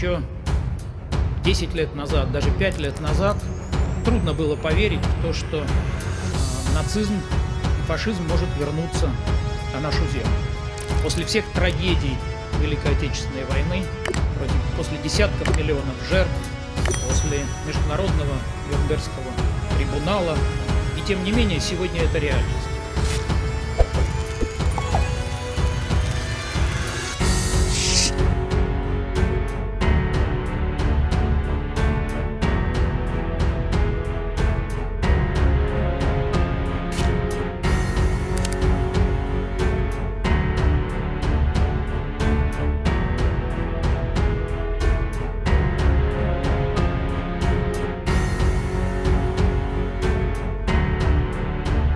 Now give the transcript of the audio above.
еще 10 лет назад, даже 5 лет назад трудно было поверить в то, что э, нацизм и фашизм может вернуться на нашу землю. После всех трагедий Великой Отечественной войны, после десятков миллионов жертв, после Международного Нюрнбергского трибунала, и тем не менее сегодня это реальность.